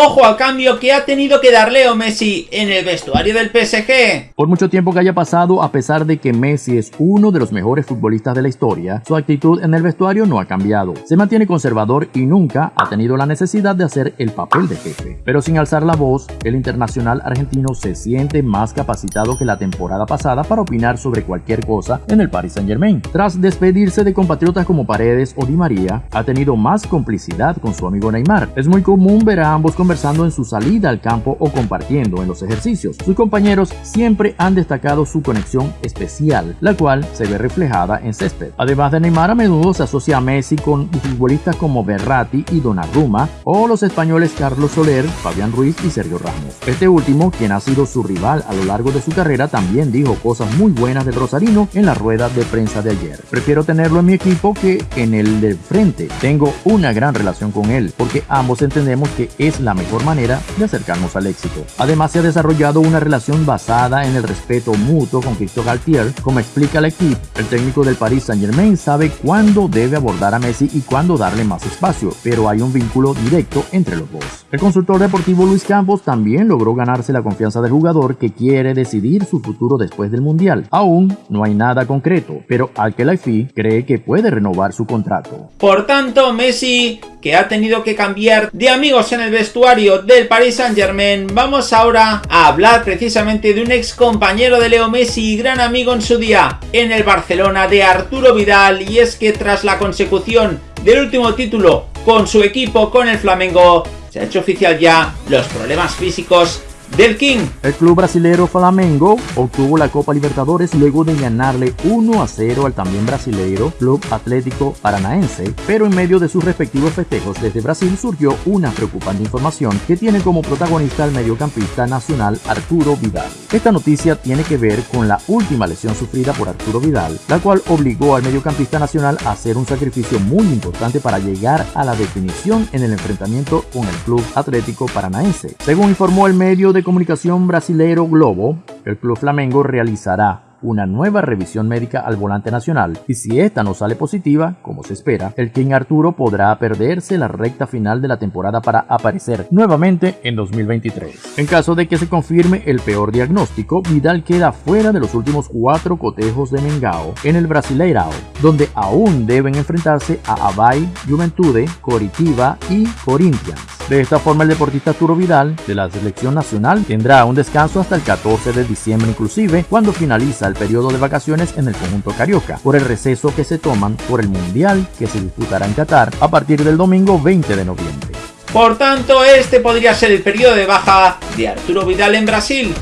Ojo al cambio que ha tenido que dar Leo Messi en el vestuario del PSG. Por mucho tiempo que haya pasado, a pesar de que Messi es uno de los mejores futbolistas de la historia, su actitud en el vestuario no ha cambiado. Se mantiene conservador y nunca ha tenido la necesidad de hacer el papel de jefe. Pero sin alzar la voz, el internacional argentino se siente más capacitado que la temporada pasada para opinar sobre cualquier cosa en el Paris Saint Germain. Tras despedirse de compatriotas como Paredes o Di María, ha tenido más complicidad con su amigo Neymar. Es muy común ver a ambos conversando en su salida al campo o compartiendo en los ejercicios. Sus compañeros siempre han destacado su conexión especial, la cual se ve reflejada en césped. Además de Neymar, a menudo se asocia a Messi con futbolistas como Berratti y Donnarumma o los españoles Carlos Soler, Fabián Ruiz y Sergio Ramos. Este último, quien ha sido su rival a lo largo de su carrera, también dijo cosas muy buenas del Rosarino en la rueda de prensa de ayer. Prefiero tenerlo en mi equipo que en el del frente. Tengo una gran relación con él porque ambos entendemos que es la mejor manera de acercarnos al éxito. Además se ha desarrollado una relación basada en el respeto mutuo con Cristo Galtier, como explica el equipo. El técnico del Paris Saint Germain sabe cuándo debe abordar a Messi y cuándo darle más espacio, pero hay un vínculo directo entre los dos. El consultor deportivo Luis Campos también logró ganarse la confianza del jugador que quiere decidir su futuro después del Mundial. Aún no hay nada concreto, pero al que cree que puede renovar su contrato. Por tanto, Messi que ha tenido que cambiar de amigos en el del Paris Saint Germain, vamos ahora a hablar precisamente de un ex compañero de Leo Messi y gran amigo en su día en el Barcelona de Arturo Vidal. Y es que tras la consecución del último título con su equipo con el Flamengo se ha hecho oficial ya los problemas físicos del King. El club brasilero Flamengo obtuvo la Copa Libertadores luego de ganarle 1 a 0 al también brasilero Club Atlético Paranaense, pero en medio de sus respectivos festejos desde Brasil surgió una preocupante información que tiene como protagonista al mediocampista nacional Arturo Vidal. Esta noticia tiene que ver con la última lesión sufrida por Arturo Vidal, la cual obligó al mediocampista nacional a hacer un sacrificio muy importante para llegar a la definición en el enfrentamiento con el Club Atlético Paranaense. Según informó el medio de de comunicación brasilero Globo, el Club Flamengo realizará una nueva revisión médica al volante nacional y si esta no sale positiva, como se espera, el King Arturo podrá perderse la recta final de la temporada para aparecer nuevamente en 2023. En caso de que se confirme el peor diagnóstico, Vidal queda fuera de los últimos cuatro cotejos de Mengao en el Brasileirao, donde aún deben enfrentarse a Abay, Juventude, Coritiba y Corinthians. De esta forma el deportista Arturo Vidal de la selección nacional tendrá un descanso hasta el 14 de diciembre inclusive cuando finaliza el periodo de vacaciones en el conjunto carioca, por el receso que se toman por el Mundial que se disputará en Qatar a partir del domingo 20 de noviembre. Por tanto, este podría ser el periodo de baja de Arturo Vidal en Brasil.